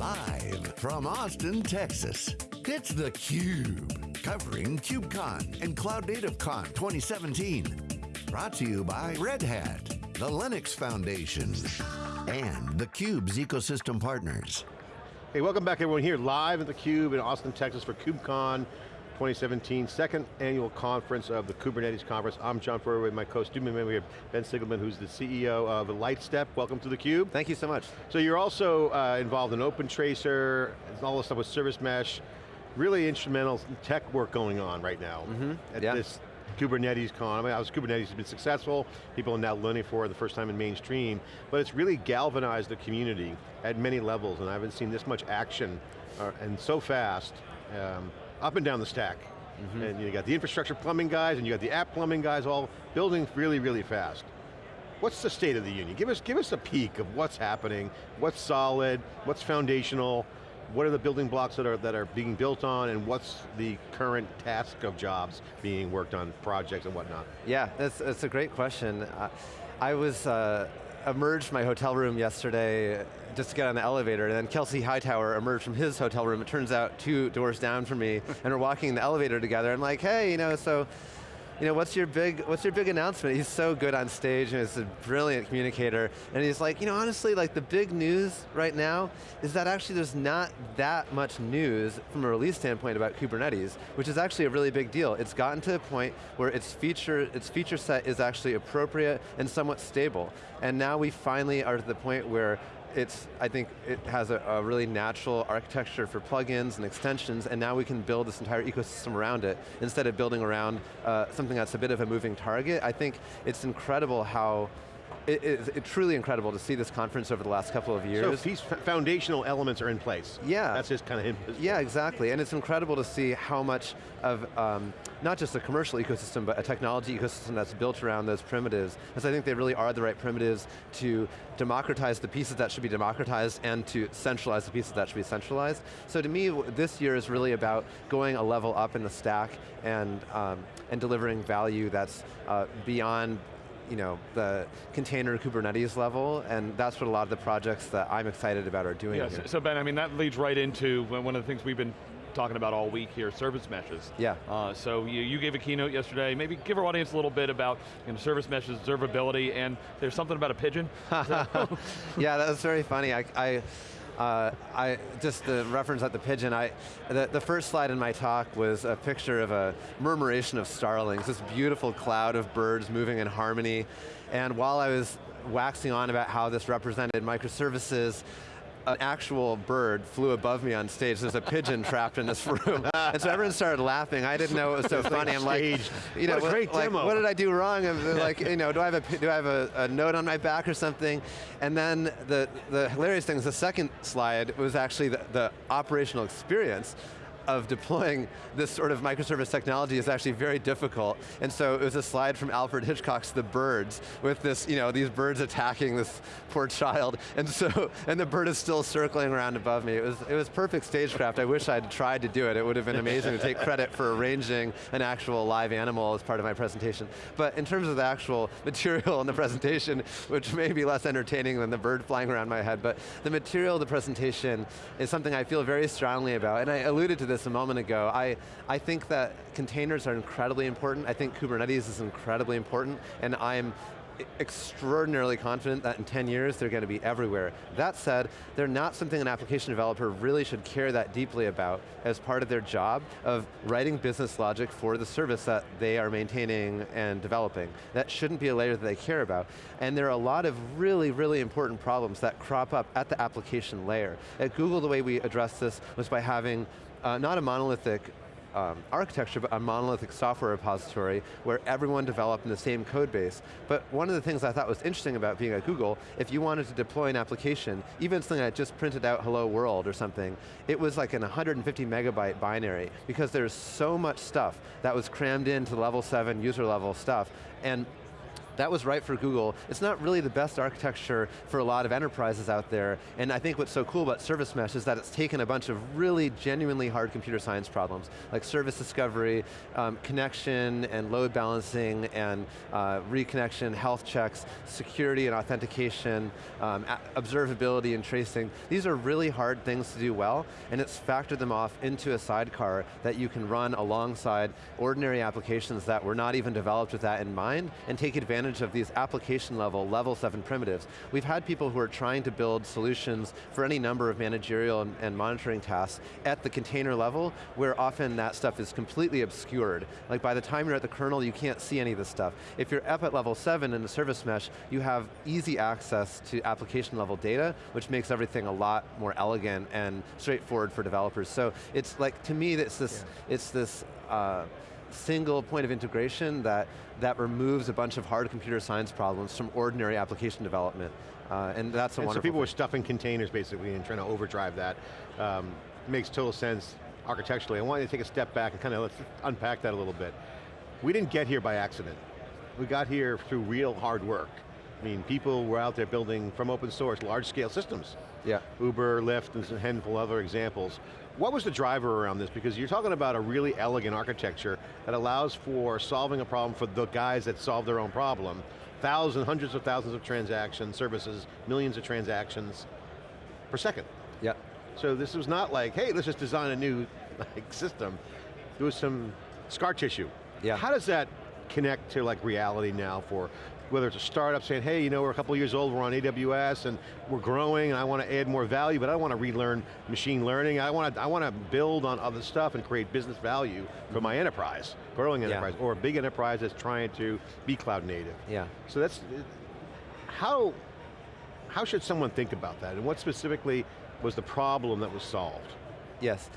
Live from Austin, Texas, it's theCUBE. Covering KubeCon and Cloud Native Con 2017. Brought to you by Red Hat, the Linux Foundation, and theCUBE's ecosystem partners. Hey, welcome back everyone here live at theCUBE in Austin, Texas for KubeCon 2017, second annual conference of the Kubernetes conference. I'm John Furrier with my co-student member, we have Ben Sigelman, who's the CEO of Lightstep. Welcome to theCUBE. Thank you so much. So you're also uh, involved in OpenTracing, all the stuff with Service Mesh, really instrumental tech work going on right now mm -hmm. at yeah. this Kubernetes con. I mean, was, Kubernetes has been successful, people are now learning for it the first time in mainstream, but it's really galvanized the community at many levels, and I haven't seen this much action, uh, and so fast. Um, up and down the stack. Mm -hmm. And you got the infrastructure plumbing guys and you got the app plumbing guys all building really, really fast. What's the state of the union? Give us, give us a peek of what's happening, what's solid, what's foundational, what are the building blocks that are, that are being built on, and what's the current task of jobs being worked on, projects and whatnot? Yeah, that's, that's a great question. Uh, I was, uh, emerged my hotel room yesterday just to get on the elevator, and then Kelsey Hightower emerged from his hotel room, it turns out two doors down from me, and we're walking in the elevator together, I'm like, hey, you know, so you know, what's your big, what's your big announcement? He's so good on stage and he's a brilliant communicator. And he's like, you know, honestly, like the big news right now is that actually there's not that much news from a release standpoint about Kubernetes, which is actually a really big deal. It's gotten to a point where its feature, its feature set is actually appropriate and somewhat stable. And now we finally are to the point where it's, I think it has a, a, really natural architecture for plugins and extensions, and now we can build this entire ecosystem around it, instead of building around uh, something that's a bit of a moving target. I think it's incredible how it, it's truly incredible to see this conference over the last couple of years. So foundational elements are in place. Yeah. That's just kind of Yeah, exactly, and it's incredible to see how much of, um, not just a commercial ecosystem, but a technology ecosystem that's built around those primitives, because I think they really are the right primitives to democratize the pieces that should be democratized and to centralize the pieces that should be centralized. So to me, this year is really about going a level up in the stack and, um, and delivering value that's uh, beyond you know, the container Kubernetes level, and that's what a lot of the projects that I'm excited about are doing yeah, so Ben, I mean, that leads right into one of the things we've been talking about all week here, service meshes. Yeah. Uh, so you, you gave a keynote yesterday, maybe give our audience a little bit about you know, service meshes, observability, and there's something about a pigeon. yeah, that was very funny. I, I uh, I, just the reference at the pigeon, I, the, the first slide in my talk was a picture of a murmuration of starlings, this beautiful cloud of birds moving in harmony. And while I was waxing on about how this represented microservices, an actual bird flew above me on stage. There's a pigeon trapped in this room. and so everyone started laughing. I didn't know it was so funny. I'm like, you know, what, like, demo. what did I do wrong? Like, you know, do I have a do I have a, a, note on my back or something? And then the the hilarious thing is the second slide was actually the, the operational experience of deploying this sort of microservice technology is actually very difficult. And so it was a slide from Alfred Hitchcock's The Birds, with this, you know, these birds attacking this poor child. And so, and the bird is still circling around above me. It was, it was perfect stagecraft. I wish I'd tried to do it. It would have been amazing to take credit for arranging an actual live animal as part of my presentation. But in terms of the actual material in the presentation, which may be less entertaining than the bird flying around my head, but the material of the presentation is something I feel very strongly about. And I alluded to this a moment ago, I, I think that containers are incredibly important. I think Kubernetes is incredibly important, and I'm extraordinarily confident that in 10 years they're going to be everywhere. That said, they're not something an application developer really should care that deeply about as part of their job of writing business logic for the service that they are maintaining and developing. That shouldn't be a layer that they care about. And there are a lot of really, really important problems that crop up at the application layer. At Google, the way we addressed this was by having uh, not a monolithic um, architecture, but a monolithic software repository where everyone developed in the same code base. But one of the things I thought was interesting about being at Google, if you wanted to deploy an application, even something that just printed out hello world or something, it was like an 150 megabyte binary because there's so much stuff that was crammed into level seven user level stuff. And That was right for Google. It's not really the best architecture for a lot of enterprises out there, and I think what's so cool about Service Mesh is that it's taken a bunch of really genuinely hard computer science problems, like service discovery, um, connection and load balancing, and uh, reconnection, health checks, security and authentication, um, observability and tracing. These are really hard things to do well, and it's factored them off into a sidecar that you can run alongside ordinary applications that were not even developed with that in mind, and take advantage of these application level, level seven primitives. We've had people who are trying to build solutions for any number of managerial and, and monitoring tasks at the container level, where often that stuff is completely obscured. Like by the time you're at the kernel, you can't see any of this stuff. If you're up at level seven in the service mesh, you have easy access to application level data, which makes everything a lot more elegant and straightforward for developers. So it's like, to me, it's this, yeah. it's this uh, single point of integration that, that removes a bunch of hard computer science problems from ordinary application development. Uh, and that's a and wonderful So people thing. were stuffing containers basically and trying to overdrive that. Um, makes total sense architecturally. I want you to take a step back and kind of let's unpack that a little bit. We didn't get here by accident. We got here through real hard work. I mean, people were out there building from open source, large scale systems. Yeah. Uber, Lyft, and a handful of other examples. What was the driver around this? Because you're talking about a really elegant architecture that allows for solving a problem for the guys that solve their own problem. Thousands, hundreds of thousands of transactions, services, millions of transactions per second. Yeah. So this was not like, hey, let's just design a new like, system. There was some scar tissue. Yeah. How does that connect to like reality now for whether it's a startup saying, hey, you know, we're a couple years old, we're on AWS, and we're growing, and I want to add more value, but I don't want to relearn machine learning. I want to, I want to build on other stuff and create business value for my enterprise, growing enterprise, yeah. or a big enterprise that's trying to be cloud native. Yeah. So that's, how, how should someone think about that, and what specifically was the problem that was solved? Yes.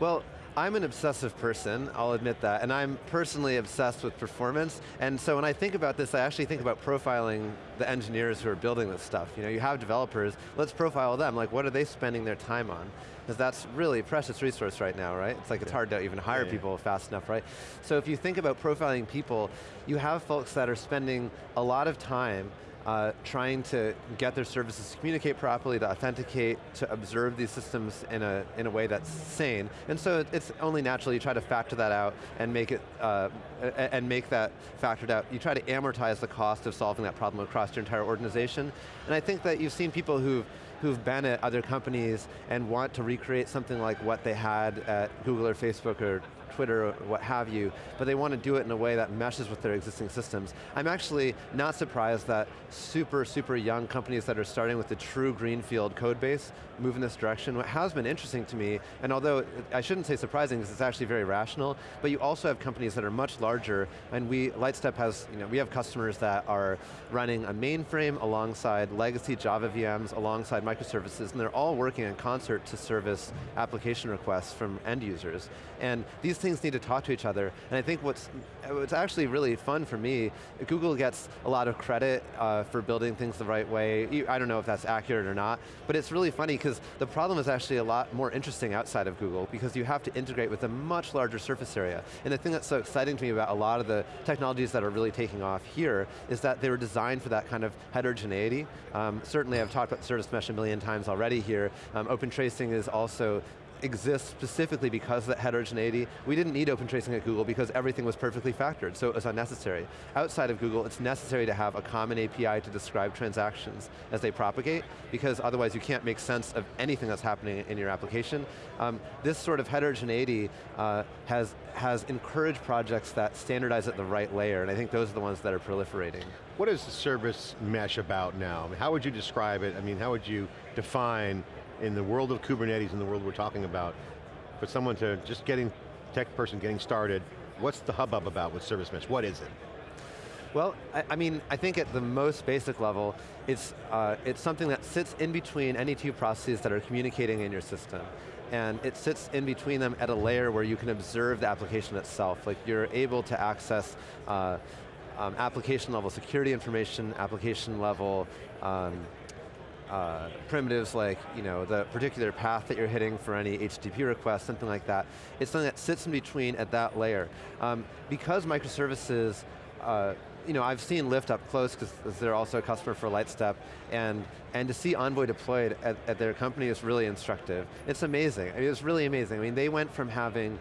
Well, I'm an obsessive person, I'll admit that, and I'm personally obsessed with performance, and so when I think about this, I actually think about profiling the engineers who are building this stuff. You know, you have developers, let's profile them, like what are they spending their time on? Because that's really a precious resource right now, right? It's like it's hard to even hire yeah, yeah. people fast enough, right? So if you think about profiling people, you have folks that are spending a lot of time uh, trying to get their services to communicate properly, to authenticate, to observe these systems in a, in a way that's sane. And so it's only natural you try to factor that out and make it, uh, and make that factored out. You try to amortize the cost of solving that problem across your entire organization. And I think that you've seen people who've who've been at other companies and want to recreate something like what they had at Google or Facebook or Twitter or what have you, but they want to do it in a way that meshes with their existing systems. I'm actually not surprised that super, super young companies that are starting with the true greenfield code base move in this direction. What has been interesting to me, and although I shouldn't say surprising because it's actually very rational, but you also have companies that are much larger, and we, Lightstep has, you know, we have customers that are running a mainframe alongside legacy Java VMs, alongside microservices, and they're all working in concert to service application requests from end users. And these things need to talk to each other, and I think what's, what's actually really fun for me, Google gets a lot of credit uh, for building things the right way. I don't know if that's accurate or not, but it's really funny because the problem is actually a lot more interesting outside of Google because you have to integrate with a much larger surface area. And the thing that's so exciting to me about a lot of the technologies that are really taking off here is that they were designed for that kind of heterogeneity. Um, certainly I've talked about service mesh a million times already here. Um, open tracing is also exists specifically because of that heterogeneity. We didn't need open tracing at Google because everything was perfectly factored, so it was unnecessary. Outside of Google, it's necessary to have a common API to describe transactions as they propagate, because otherwise you can't make sense of anything that's happening in your application. Um, this sort of heterogeneity uh, has, has encouraged projects that standardize at the right layer, and I think those are the ones that are proliferating. What is the service mesh about now? How would you describe it? I mean, how would you define in the world of Kubernetes, in the world we're talking about, for someone to just getting, tech person getting started, what's the hubbub about with Service Mesh? What is it? Well, I, I, mean, I think at the most basic level, it's, uh, it's something that sits in between any two processes that are communicating in your system. And it sits in between them at a layer where you can observe the application itself. Like you're able to access uh, um, application level security information, application level um, uh, primitives like you know, the particular path that you're hitting for any HTTP request, something like that. It's something that sits in between at that layer. Um, because microservices uh, you know, I've seen Lyft up close because they're also a customer for Lightstep, and, and to see Envoy deployed at, at their company is really instructive. It's amazing, I mean, it's really amazing. I mean, they went from having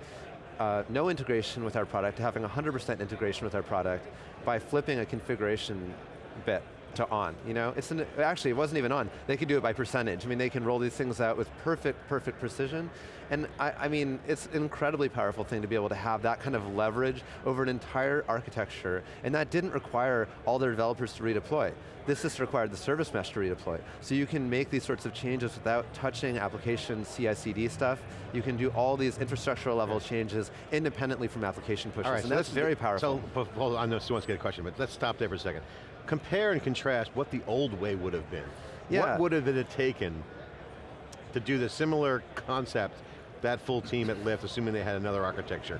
uh, no integration with our product to having 100% integration with our product by flipping a configuration bit to on, you know? It's an, actually, it wasn't even on. They could do it by percentage. I mean, they can roll these things out with perfect, perfect precision. And I, I mean, it's an incredibly powerful thing to be able to have that kind of leverage over an entire architecture, and that didn't require all their developers to redeploy. This just required the service mesh to redeploy. So you can make these sorts of changes without touching application CI/CD stuff. You can do all these infrastructural level changes independently from application pushes, right, and so that's very powerful. So, hold on, I know Stu wants to get a question, but let's stop there for a second. Compare and contrast what the old way would have been. Yeah. What would have it taken to do the similar concept, that full team at Lyft, assuming they had another architecture?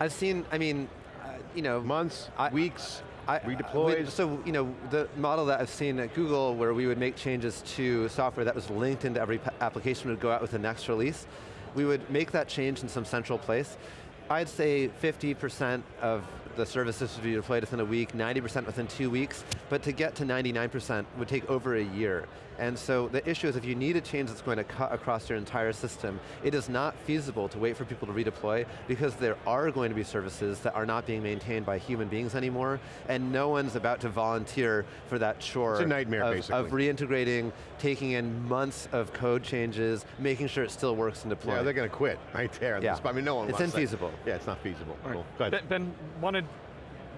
I've seen, I mean, uh, you know, Months, I- weeks, I- redeployed? we- so, you know, the model that I've seen at Google where we would make changes to software that was linked into every application would go out with the next release, we would make that change in some central place. I'd say 50% of the services would be deployed within a week, 90% within two weeks, but to get to 99% would take over a year. And so the issue is if you need a change that's going to cut across your entire system, it is not feasible to wait for people to redeploy because there are going to be services that are not being maintained by human beings anymore, and no one's about to volunteer for that chore It's a nightmare, of, basically. of reintegrating, taking in months of code changes, making sure it still works and deploying. Yeah, they're going to quit right there. Yeah. I mean, no one It's wants that. infeasible. Yeah, it's not feasible. All right. Cool. Go ahead. Ben, ben, wanted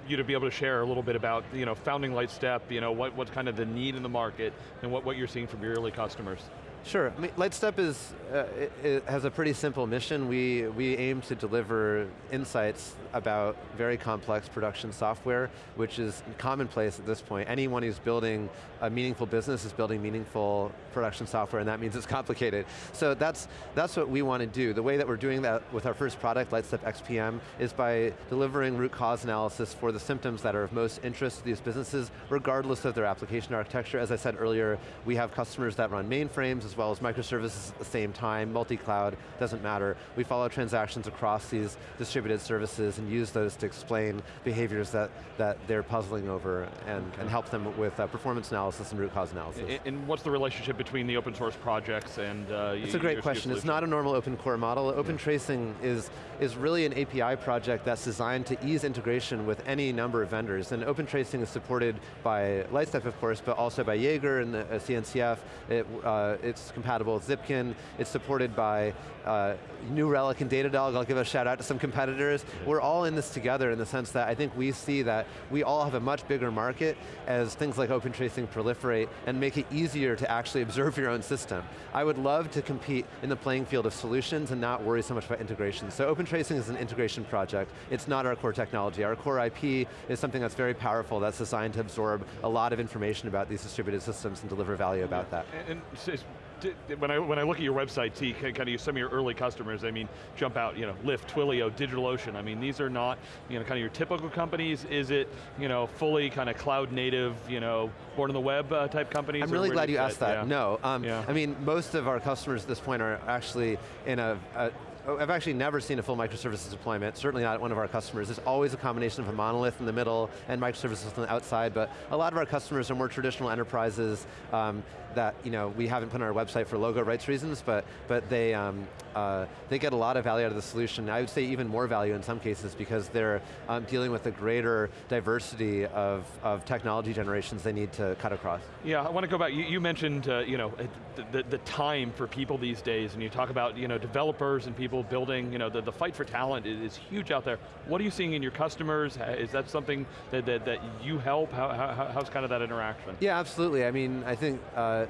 you to be able to share a little bit about you know, founding Lightstep, you know, what, what's kind of the need in the market, and what, what you're seeing from your early customers. Sure, I mean, Lightstep is, uh, it, it has a pretty simple mission. We, we aim to deliver insights about very complex production software, which is commonplace at this point. Anyone who's building a meaningful business is building meaningful production software, and that means it's complicated. So that's, that's what we want to do. The way that we're doing that with our first product, Lightstep XPM, is by delivering root cause analysis for the symptoms that are of most interest to these businesses, regardless of their application architecture. As I said earlier, we have customers that run mainframes as well as microservices at the same time, multi-cloud, doesn't matter. We follow transactions across these distributed services and use those to explain behaviors that, that they're puzzling over and, and help them with uh, performance analysis and root cause analysis. And, and what's the relationship between the open source projects and uh, It's a great question. It's not a normal open core model. Open tracing is, is really an API project that's designed to ease integration with any number of vendors. And open tracing is supported by Lightstep, of course, but also by Jaeger and the uh, CNCF. It, uh, it's compatible with Zipkin. It's supported by uh, New Relic and Datadog. I'll give a shout out to some competitors. We're all in this together in the sense that I think we see that we all have a much bigger market as things like open tracing proliferate and make it easier to actually observe your own system. I would love to compete in the playing field of solutions and not worry so much about integration. So open tracing is an integration project. It's not our core technology. Our core IP is something that's very powerful, that's designed to absorb a lot of information about these distributed systems and deliver value about that. And, and s- s- d- d- when I, when I look at your website, T, kind of some of your early customers, I mean, jump out, you know, Lyft, Twilio, DigitalOcean, I mean, these are not, you know, kind of your typical companies. Is it, you know, fully kind of cloud native, you know, born on the web uh, type companies? I'm really glad you asked that. Yeah. No, um, Yeah. I mean, most of our customers at this point are actually in a, a I've actually never seen a full microservices deployment, certainly not one of our customers. There's always a combination of a monolith in the middle and microservices on the outside, but a lot of our customers are more traditional enterprises um, that you know, we haven't put on our website for logo rights reasons, but, but they, um, uh, they get a lot of value out of the solution. I would say even more value in some cases because they're um, dealing with a greater diversity of, of technology generations they need to cut across. Yeah, I want to go back, you, you mentioned, uh, you know, the, the, the time for people these days, and you talk about, you know, developers and people building, you know, the, the fight for talent is, is huge out there. What are you seeing in your customers? Is that something that, that, that you help? How, how, how's kind of that interaction? Yeah, absolutely. I mean, I think uh,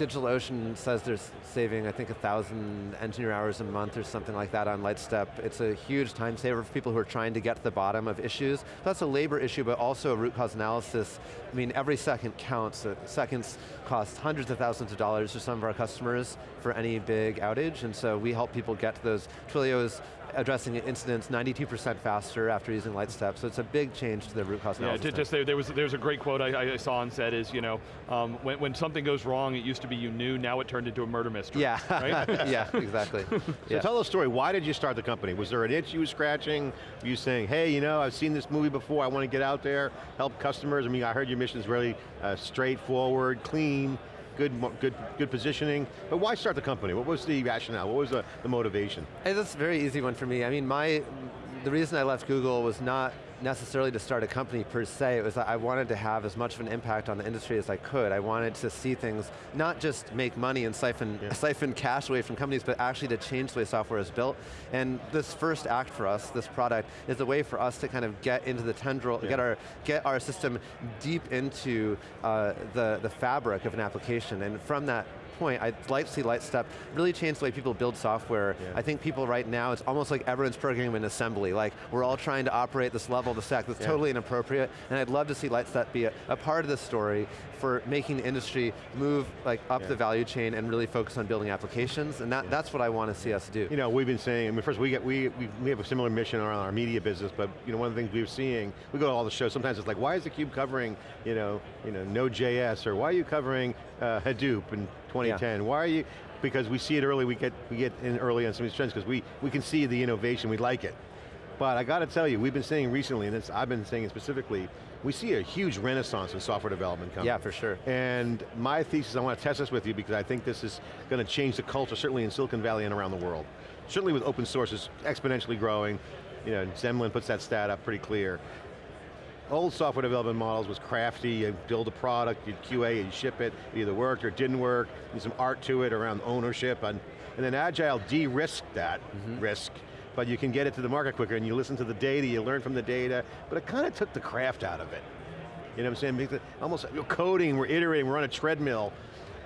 DigitalOcean says they're saving, I think, a thousand engineer hours a month or something like that on Lightstep. It's a huge time saver for people who are trying to get to the bottom of issues. That's a labor issue, but also a root cause analysis. I mean, every second counts. Uh, Seconds cost hundreds of thousands of dollars to some of our customers for any big outage, and so we help people get to those. Twilio's addressing incidents 92% faster after using Lightstep, so it's a big change to the root cause Yeah, analysis. Yeah, just there, there was there's a great quote I, I saw and said is, you know, um, when, when something goes wrong, it used to be you knew, now it turned into a murder mystery. yeah, Right? yeah, exactly. So yeah. tell the story, why did you start the company? Was there an itch you were scratching? Were you saying, hey, you know, I've seen this movie before, I want to get out there, help customers? I mean, I heard your mission is really uh, straightforward, clean, good, good, good positioning. But why start the company? What was the rationale? What was the, the motivation? Hey, that's a very easy one for me. I mean, my, the reason I left Google was not necessarily to start a company per se, it was that I wanted to have as much of an impact on the industry as I could. I wanted to see things, not just make money and siphon, Yeah. siphon cash away from companies, but actually to change the way software is built. And this first act for us, this product, is a way for us to kind of get into the tendril, Yeah. get, our, get our system deep into uh, the, the fabric of an application. And from that point, I'd like to see Lightstep really change the way people build software. Yeah. I think people right now, it's almost like everyone's programming in assembly. Like, we're all trying to operate this level of the stack that's Yeah. totally inappropriate, and I'd love to see Lightstep be a, a part of this story for making the industry move like up Yeah. the value chain and really focus on building applications, and that, that's what I want to see us do. You know, we've been saying, I mean, first we get we, we we have a similar mission around our media business, but you know, one of the things we're seeing, we go to all the shows. Sometimes it's like, why is the cube covering, you know, you know, Node.js, or why are you covering uh, Hadoop in 2010? Why are you? Because we see it early. We get we get in early on some of these trends because we we can see the innovation. We like it. But I got to tell you, we've been saying recently, and I've been saying it specifically, we see a huge renaissance in software development coming. Yeah, for sure. And my thesis, I want to test this with you because I think this is going to change the culture, certainly in Silicon Valley and around the world. Certainly with open source is exponentially growing. You know, Zemlin puts that stat up pretty clear. Old software development models was crafty, you build a product, you QA, you ship it, it either worked or it didn't work, there's some art to it around ownership, and, and then Agile de-risked that mm-hmm. risk, but you can get it to the market quicker and you listen to the data, you learn from the data, but it kind of took the craft out of it. You know what I'm saying? Because Almost you're coding, we're iterating, we're on a treadmill,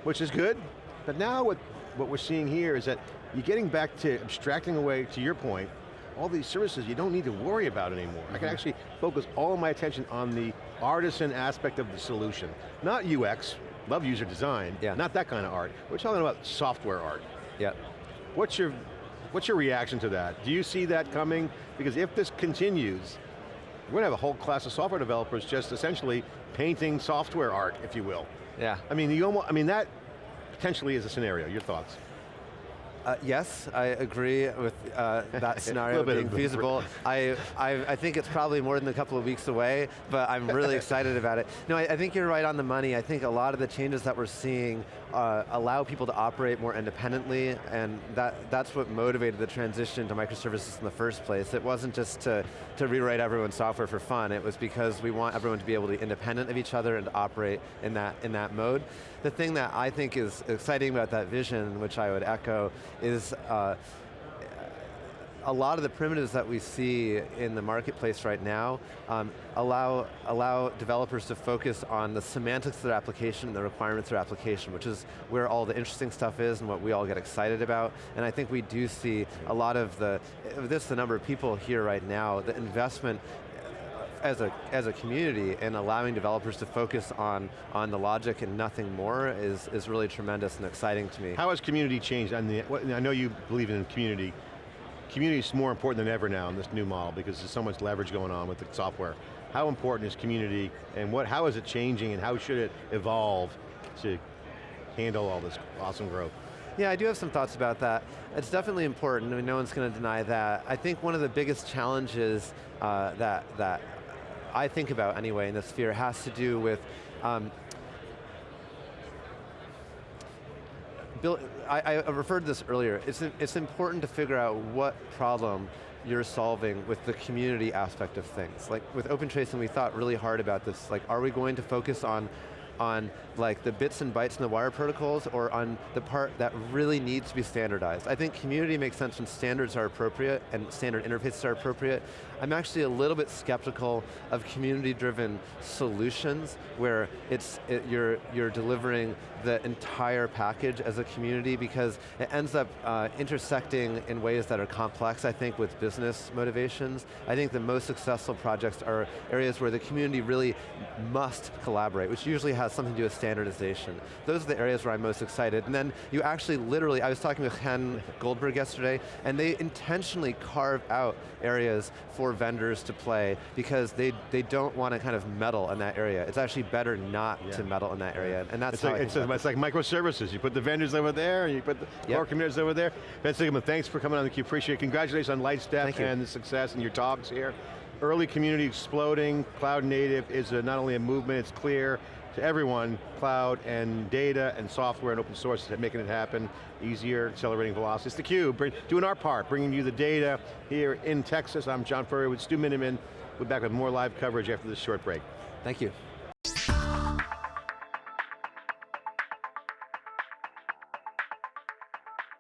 which is good, but now what, what we're seeing here is that you're getting back to abstracting away, to your point, all these services you don't need to worry about anymore. I can mm-hmm. actually focus all of my attention on the artisan aspect of the solution. Not UX, love user design, Yeah. not that kind of art. We're talking about software art. Yeah. What's your, what's your reaction to that? Do you see that coming? Because if this continues, we're going to have a whole class of software developers just essentially painting software art, if you will. Yeah. I mean, you almost, I mean that potentially is a scenario. Your thoughts? Uh, yes, I agree with uh, that scenario being feasible. I, I, I think it's probably more than a couple of weeks away, but I'm really excited about it. No, I, I think you're right on the money. I think a lot of the changes that we're seeing uh, allow people to operate more independently, and that, that's what motivated the transition to microservices in the first place. It wasn't just to, to rewrite everyone's software for fun, it was because we want everyone to be able to be independent of each other and operate in that, in that mode. The thing that I think is exciting about that vision, which I would echo, is uh, a lot of the primitives that we see in the marketplace right now um, allow, allow developers to focus on the semantics of their application and the requirements of their application, which is where all the interesting stuff is and what we all get excited about. And I think we do see a lot of the, this the number of people here right now, the investment as a, as a community and allowing developers to focus on, on the logic and nothing more is, is really tremendous and exciting to me. How has community changed? The, I know you believe in community. Community is more important than ever now in this new model because there's so much leverage going on with the software. How important is community and what, how is it changing and how should it evolve to handle all this awesome growth? Yeah, I do have some thoughts about that. It's definitely important, I mean, no one's going to deny that. I think one of the biggest challenges uh, that, that I think about anyway in this sphere has to do with um, I, I referred to this earlier. It's, it's important to figure out what problem you're solving with the community aspect of things. Like with open tracing, we thought really hard about this. Like, are we going to focus on on like the bits and bytes in the wire protocols or on the part that really needs to be standardized. I think community makes sense when standards are appropriate and standard interfaces are appropriate. I'm actually a little bit skeptical of community-driven solutions where it's, it, you're, you're delivering the entire package as a community because it ends up uh, intersecting in ways that are complex, I think, with business motivations. I think the most successful projects are areas where the community really must collaborate, which usually has something to do with standardization. Those are the areas where I'm most excited. And then you actually literally, I was talking with Ken Goldberg yesterday, and they intentionally carve out areas for vendors to play because they, they don't want to kind of meddle in that area. It's actually better not Yeah. to meddle in that area, and that's It's how like, it's, it's like microservices. You put the vendors over there, and you put the Yep. core communities over there. Ben Sigelman, thanks for coming on theCUBE, appreciate it. Congratulations on Lightstep and the success and your talks here. Early community exploding, cloud native is a, not only a movement, it's clear to everyone, cloud and data and software and open source is making it happen easier, accelerating velocity. It's theCUBE, bring, doing our part, bringing you the data here in Texas. I'm John Furrier with Stu Miniman. We're back with more live coverage after this short break. Thank you.